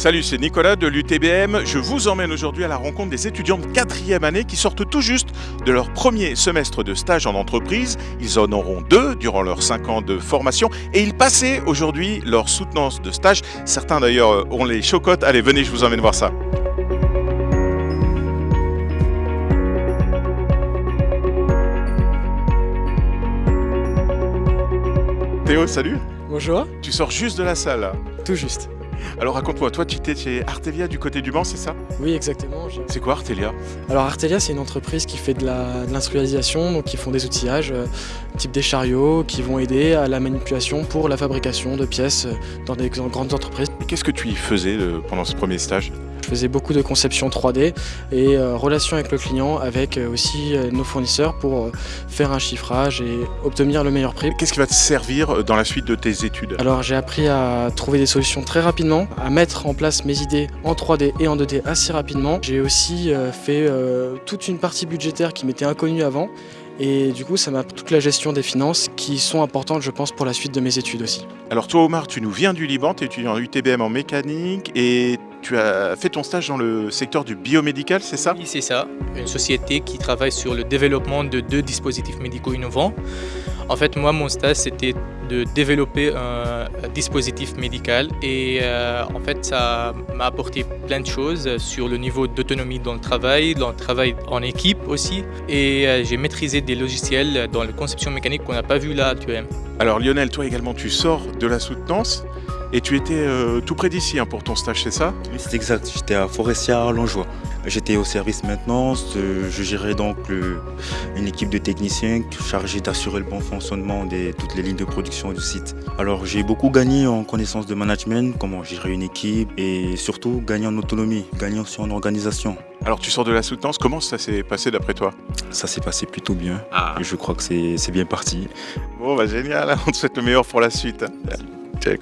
Salut, c'est Nicolas de l'UTBM. Je vous emmène aujourd'hui à la rencontre des étudiants de quatrième année qui sortent tout juste de leur premier semestre de stage en entreprise. Ils en auront deux durant leurs cinq ans de formation et ils passaient aujourd'hui leur soutenance de stage. Certains d'ailleurs ont les chocottes. Allez, venez, je vous emmène voir ça. Théo, salut. Bonjour. Tu sors juste de la salle. Tout juste. Alors raconte-moi, toi tu étais chez Artelia du côté du Mans, c'est ça? Oui, exactement. C'est quoi Artelia? Alors Artelia, c'est une entreprise qui fait de l'industrialisation, donc qui font des outillages, euh, type des chariots, qui vont aider à la manipulation pour la fabrication de pièces euh, dans des grandes entreprises. Qu'est-ce que tu y faisais euh, pendant ce premier stage? Je faisais beaucoup de conception 3D et euh, relation avec le client, avec euh, aussi euh, nos fournisseurs pour faire un chiffrage et obtenir le meilleur prix. Qu'est-ce qui va te servir dans la suite de tes études? Alors j'ai appris à trouver des solutions très rapidement, à mettre en place mes idées en 3D et en 2D assez rapidement. J'ai aussi fait toute une partie budgétaire qui m'était inconnue avant et du coup, ça m'a toute la gestion des finances qui sont importantes, je pense, pour la suite de mes études aussi. Alors toi, Omar, tu nous viens du Liban, tu es étudiant en UTBM en mécanique et tu as fait ton stage dans le secteur du biomédical, c'est ça? Oui, c'est ça. Une société qui travaille sur le développement de deux dispositifs médicaux innovants. En fait, moi, mon stage, c'était de développer un dispositif médical et euh, en fait, ça m'a apporté plein de choses sur le niveau d'autonomie dans le travail, dans le travail en équipe aussi. Et euh, j'ai maîtrisé des logiciels dans la conception mécanique qu'on n'a pas vu là actuellement. Alors Lionel, toi également, tu sors de la soutenance et tu étais euh, tout près d'ici hein, pour ton stage, c'est ça? Oui, c'est exact. J'étais à Forestière Langeois. J'étais au service maintenance. Euh, je gérais donc une équipe de techniciens chargés d'assurer le bon fonctionnement de toutes les lignes de production du site. Alors j'ai beaucoup gagné en connaissance de management, comment gérer une équipe et surtout gagner en autonomie, gagner aussi en organisation. Alors tu sors de la soutenance, comment ça s'est passé d'après toi? Ça s'est passé plutôt bien. Ah. Je crois que c'est bien parti. Bon bah génial, on te souhaite le meilleur pour la suite. Check.